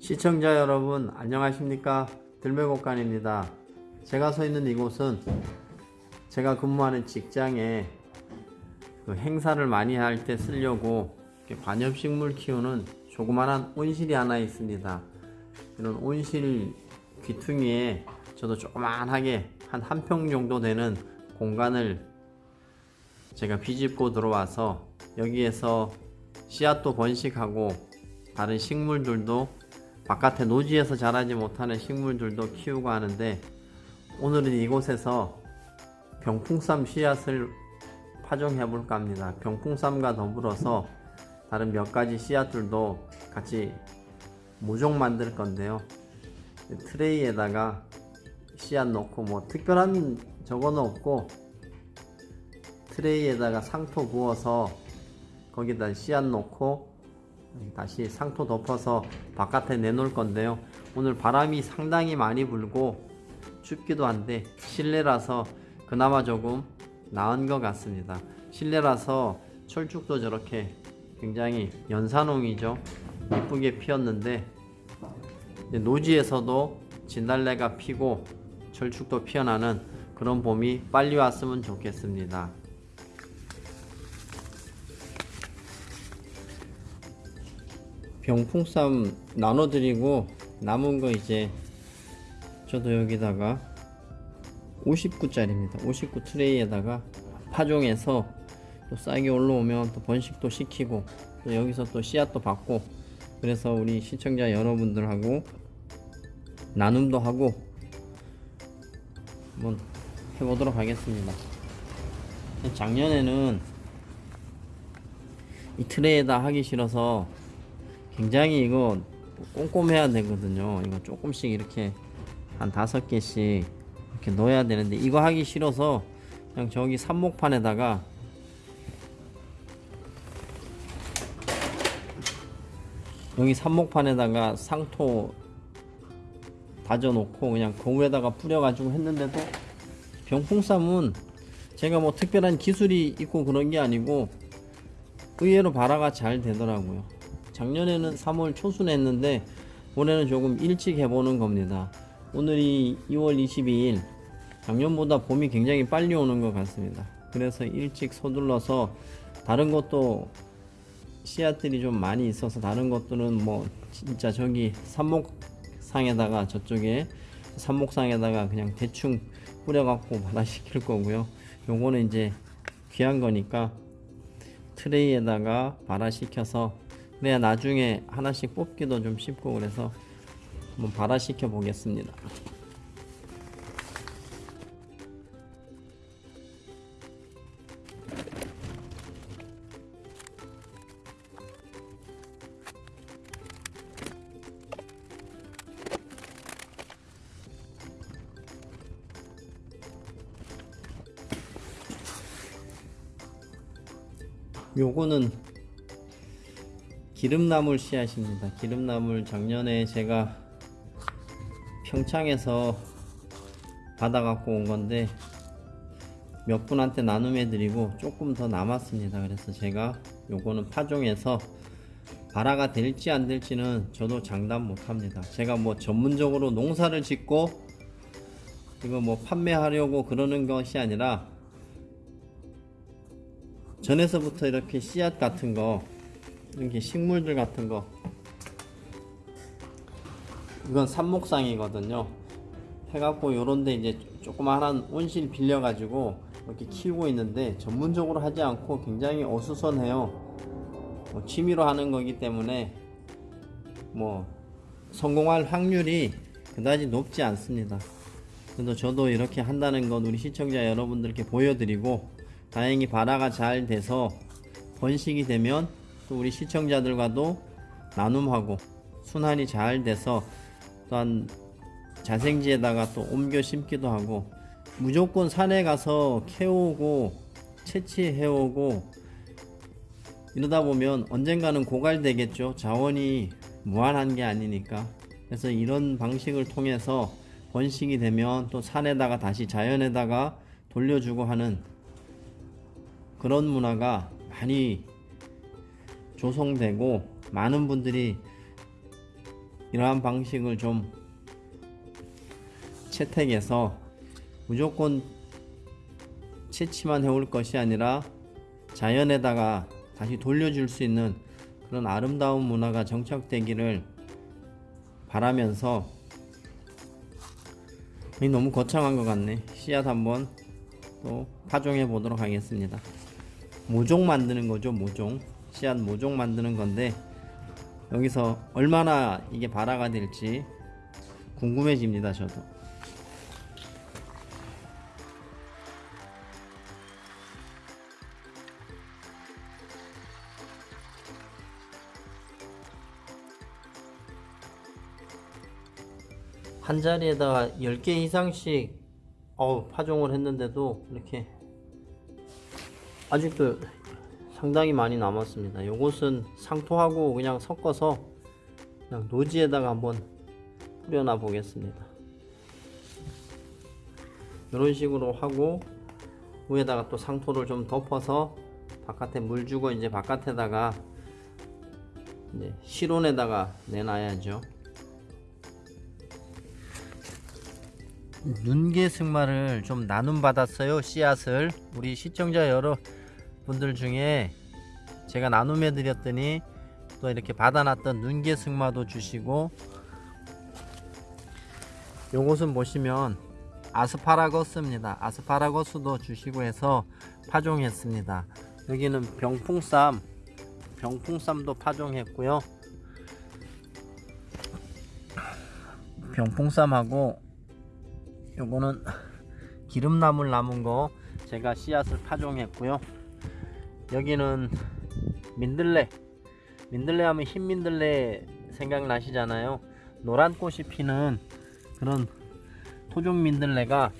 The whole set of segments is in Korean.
시청자 여러분 안녕하십니까? 들매곡간입니다. 제가 서 있는 이곳은 제가 근무하는 직장에 그 행사를 많이 할 때 쓰려고 관엽식물 키우는 조그만한 온실이 하나 있습니다. 이런 온실 귀퉁이에 저도 조그만하게 한 한 평 정도 되는 공간을 제가 비집고 들어와서 여기에서 씨앗도 번식하고 다른 식물들도 바깥에 노지에서 자라지 못하는 식물들도 키우고 하는데 오늘은 이곳에서 병풍쌈 씨앗을 파종해 볼까 합니다. 병풍쌈과 더불어서 다른 몇 가지 씨앗들도 같이 모종 만들 건데요. 트레이에다가 씨앗 넣고 뭐 특별한 저거는 없고 트레이에다가 상토 부어서 거기다 씨앗 넣고 다시 상토 덮어서 바깥에 내놓을 건데요. 오늘 바람이 상당히 많이 불고 춥기도 한데 실내라서 그나마 조금 나은 것 같습니다. 실내라서 철쭉도 저렇게 굉장히 연산홍이죠. 이쁘게 피었는데 노지에서도 진달래가 피고 철쭉도 피어나는 그런 봄이 빨리 왔으면 좋겠습니다 병풍쌈 나눠드리고 남은 거 이제 저도 여기다가 59짜리입니다. 59 트레이에다가 파종해서 또 싹이 올라오면 또 번식도 시키고 또 여기서 또 씨앗도 받고 그래서 우리 시청자 여러분들하고 나눔도 하고 한번 해보도록 하겠습니다. 작년에는 이 트레이에다 하기 싫어서 굉장히 이거 꼼꼼해야 되거든요. 이거 조금씩 이렇게 한 다섯 개씩 이렇게 넣어야 되는데 이거 하기 싫어서 그냥 저기 삽목판에다가 여기 삽목판에다가 상토 다져 놓고 그냥 그 위에다가 뿌려 가지고 했는데도 병풍쌈은 제가 뭐 특별한 기술이 있고 그런 게 아니고 의외로 발화가 잘 되더라고요 작년에는 3월 초순에 했는데 올해는 조금 일찍 해보는 겁니다. 오늘이 2월 22일 작년보다 봄이 굉장히 빨리 오는 것 같습니다. 그래서 일찍 서둘러서 다른 것도 씨앗들이 좀 많이 있어서 다른 것들은 뭐 진짜 저기 삽목상에다가 저쪽에 삽목상에다가 그냥 대충 뿌려갖고 발화시킬 거고요. 요거는 이제 귀한 거니까 트레이에다가 발화시켜서 그래야 나중에 하나씩 뽑기도 좀 쉽고 그래서 한번 발화시켜 보겠습니다. 요거는 기름나물 씨앗입니다. 기름나물 작년에 제가 평창에서 받아 갖고 온 건데 몇 분한테 나눔해 드리고 조금 더 남았습니다. 그래서 제가 요거는 파종해서 발화가 될지 안 될지는 저도 장담 못합니다. 제가 뭐 전문적으로 농사를 짓고 이거 뭐 판매하려고 그러는 것이 아니라 전에서부터 이렇게 씨앗 같은 거 이렇게 식물들 같은 거. 이건 삽목상이거든요. 해갖고 요런데 이제 조그마한 온실 빌려 가지고 이렇게 키우고 있는데 전문적으로 하지 않고 굉장히 어수선해요. 뭐 취미로 하는 거기 때문에 뭐 성공할 확률이 그다지 높지 않습니다. 그래도 저도 이렇게 한다는 건 우리 시청자 여러분들께 보여드리고 다행히 발화가 잘 돼서 번식이 되면 또 우리 시청자들과도 나눔하고 순환이 잘 돼서 또한 자생지에다가 또 옮겨 심기도 하고 무조건 산에 가서 캐오고 채취해오고 이러다 보면 언젠가는 고갈되겠죠. 자원이 무한한 게 아니니까. 그래서 이런 방식을 통해서 번식이 되면 또 산에다가 다시 자연에다가 돌려주고 하는 그런 문화가 많이 조성되고 많은 분들이 이러한 방식을 좀 채택해서 무조건 채취만 해올 것이 아니라 자연에다가 다시 돌려줄 수 있는 그런 아름다운 문화가 정착되기를 바라면서 이 너무 거창한 것 같네. 씨앗 한번 또 파종해 보도록 하겠습니다. 모종 만드는 거죠 모종 씨앗 모종 만드는 건데 여기서 얼마나 이게 발화가 될지 궁금해집니다 저도. 한 자리에다가 10개 이상씩 어우, 파종을 했는데도 이렇게 아직도 상당히 많이 남았습니다. 요것은 상토하고 그냥 섞어서 그냥 노지에다가 한번 뿌려놔 보겠습니다. 이런 식으로 하고 위에다가 또 상토를 좀 덮어서 바깥에 물 주고 이제 바깥에다가 이제 실온에다가 내놔야죠. 눈개 승마를 좀 나눔 받았어요 씨앗을 우리 시청자 여러 분들 중에 제가 나눔해 드렸더니 또 이렇게 받아놨던 눈개 승마도 주시고 요것은 보시면 아스파라거스입니다. 아스파라거스도 주시고 해서 파종했습니다. 여기는 병풍쌈 병풍쌈도 파종했고요. 병풍쌈하고 요거는 기름나물 남은 거 제가 씨앗을 파종했고요 여기는 민들레. 민들레 하면 흰 민들레 생각나시잖아요. 노란 꽃이 피는 그런 토종 민들레가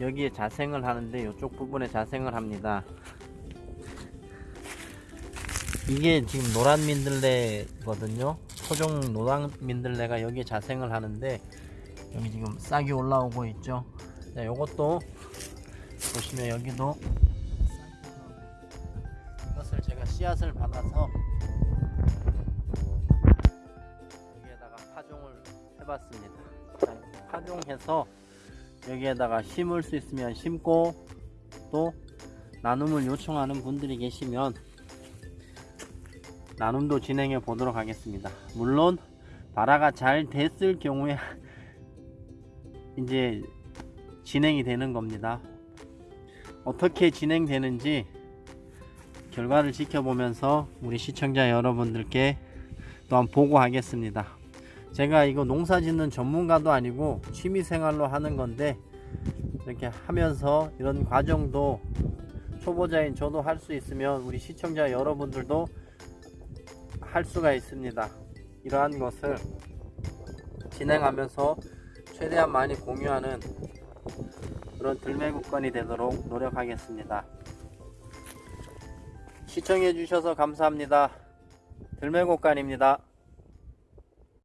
여기에 자생을 하는데 이쪽 부분에 자생을 합니다. 이게 지금 노란 민들레거든요. 토종 노란 민들레가 여기에 자생을 하는데 여기 지금 싹이 올라오고 있죠. 자 요것도 보시면 여기도 해봤습니다 자, 이렇게 파종해서 여기에다가 심을 수 있으면 심고 또 나눔을 요청하는 분들이 계시면 나눔도 진행해 보도록 하겠습니다 물론 발화가 잘 됐을 경우에 이제 진행이 되는 겁니다. 어떻게 진행되는지 결과를 지켜보면서 우리 시청자 여러분들께 또한 보고하겠습니다. 제가 이거 농사 짓는 전문가도 아니고 취미생활로 하는 건데 이렇게 하면서 이런 과정도 초보자인 저도 할 수 있으면 우리 시청자 여러분들도 할 수가 있습니다. 이러한 것을 진행하면서 최대한 많이 공유하는 그런 들매국건이 되도록 노력하겠습니다. 시청해 주셔서 감사합니다. 들매국간입니다.